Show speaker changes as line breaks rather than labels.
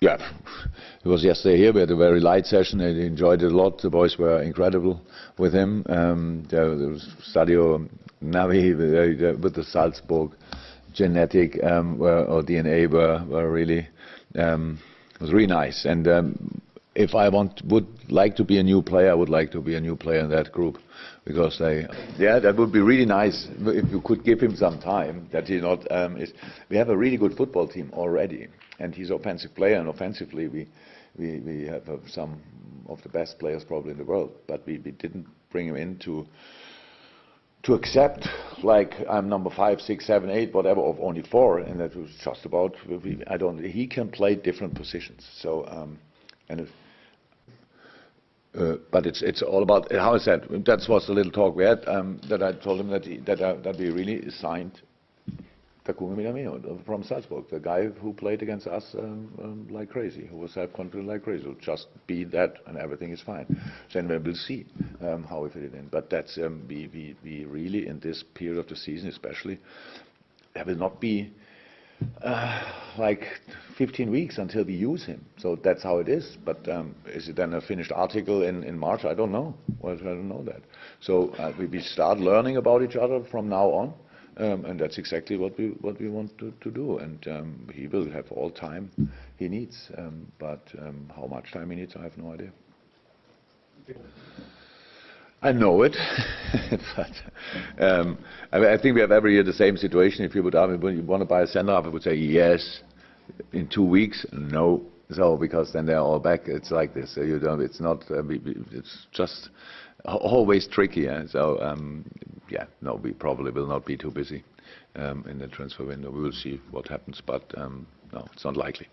Yeah. It was yesterday here. We had a very light session. I enjoyed it a lot. The boys were incredible with him. Um, there, was Sadio Naby with, with the Salzburg genetic um, were, or DNA were, were really um, was really nice. And um, if I want would like to be a new player, I would like to be a new player in that group because they yeah that would be really nice if you could give him some time. That he not um, is. We have a really good football team already, and he's an offensive player, and offensively we we we have uh, some of the best players probably in the world, but we, we didn't bring him in to to accept like I'm number five, six, seven, eight, whatever, of only four, and that was just about. I don't. He can play different positions. So um, and. If, uh, but it's it's all about how I said. That was the little talk we had. Um, that I told him that he, that uh, that we really signed Takumi Minamino from Salzburg, the guy who played against us um, um, like crazy, who was self-confident like crazy. So just be that, and everything is fine. Then we will see um, how we fit it in. But that's um, we, we we really in this period of the season, especially, there will not be. Uh, like 15 weeks until we use him. So that's how it is. But um, is it then a finished article in, in March? I don't know. Well, I don't know that. So uh, we, we start learning about each other from now on. Um, and that's exactly what we what we want to, to do. And um, he will have all time he needs. Um, but um, how much time he needs, I have no idea. I know it, but um, I, I, think we have every year the same situation. If you would you want to buy a center half, I would say yes. In two weeks, no. So because then they're all back. It's like this. So you don't. It's not. Uh, it's just always tricky. Eh? So um, yeah, no, we probably will not be too busy um, in the transfer window. We will see what happens, but um, no, it's not likely.